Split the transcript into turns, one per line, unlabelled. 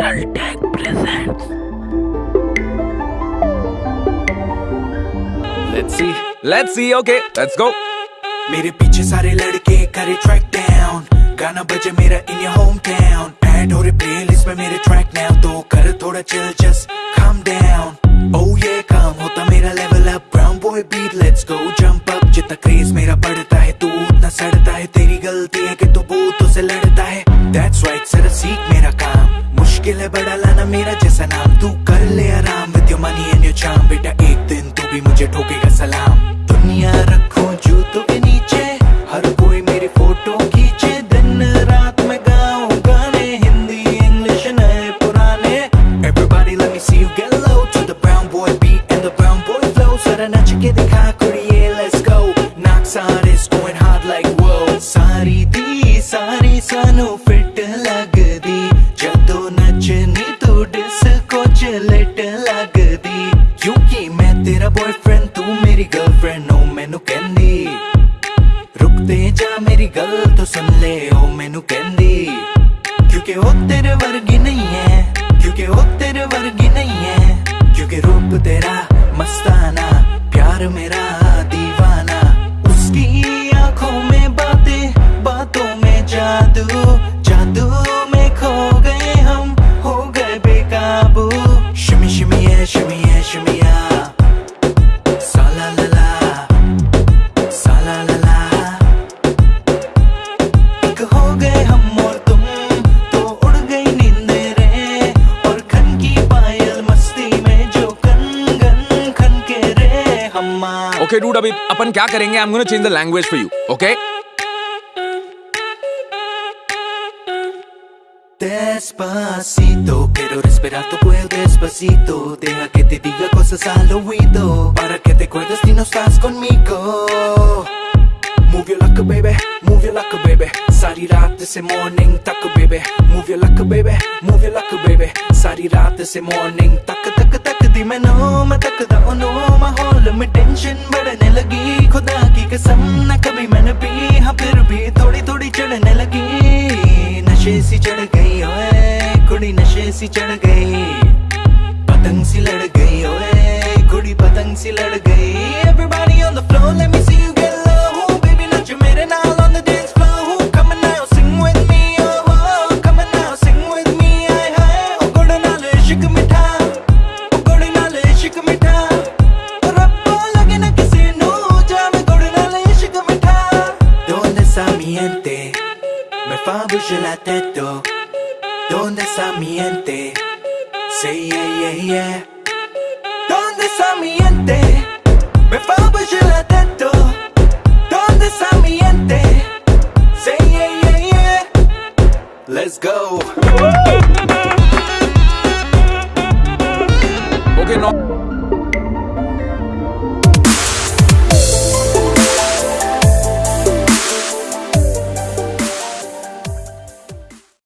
Metal Tech presents.
Let's see. Let's see. Okay, let's go.
मेरे पीछे सारे लड़के करे ट्रैक डाउन गाना बजे मेरा in your hometown add हो रहे प्लेलिस्ट में मेरे ट्रैक नाउ तो कर थोड़ा chill just calm down. Oh yeah काम होता मेरा level up brown boy beat let's go jump up जितना क्रेज मेरा बढ़ता है तू उतना सड़ता है. तेरी गलती है कि तू बूतों से लड़ता है. That's right सर सीख मेरा काम. मुश्किल है, बड़ा लाना मेरा जैसा नाम। तू कर ले आराम with your money and your charm बेटा, एक दिन तू भी मुझे ठोकेगा सलाम। दुनिया रखो जूतों के नीचे, हर कोई मेरी फ़ोटो खींचे। दिन रात में गाऊं गाने, हिंदी इंग्लिश नए पुराने। Everybody, let me see you get low to the brown boy beat and the brown boy flow सारा नच के दिखा, कुड़िए, let's go knocks artists boyfriend तू मेरी गर्लफ्रेंड नो oh, मैनू कहंदी रुकते जा मेरी गल तो सुन ले ओ मैनू कहंदी क्योंकि वो तेरे वर्गी नहीं है, क्योंकि वो तेरे वर्गी नहीं है, क्योंकि रूप तेरा मस्ताना, प्यार मेरा।
Okay, dude. अभी अपन क्या करेंगे? I'm gonna change the language for you. Okay?
Despacito, quiero respirar tu cuello despacito Deja que te diga cosas al oído Para que te acuerdes si no estás conmigo Move your luck baby, move your luck baby सारी रात से morning तक baby Move your luck baby, move your luck baby सारी रात से morning तक तक तक दी नो मैं तकदा ओनू माहौल में टेंशन बढ़ने लगी खुदा की कसम न कभी मैंने पी हाँ फिर भी थोड़ी थोड़ी चढ़ने लगी नशे सी चढ़ गई ओए कुड़ी नशे सी चढ़ गई पतंग सी लड़ गई ओए कुड़ी पतंग सी लड़ गई Everybody on me fa la tête. Donde está mi gente say yeah yeah yeah ¿Dónde está mi gente? Me fa la tête. ¿Dónde está mi gente? Say yeah yeah yeah Let's go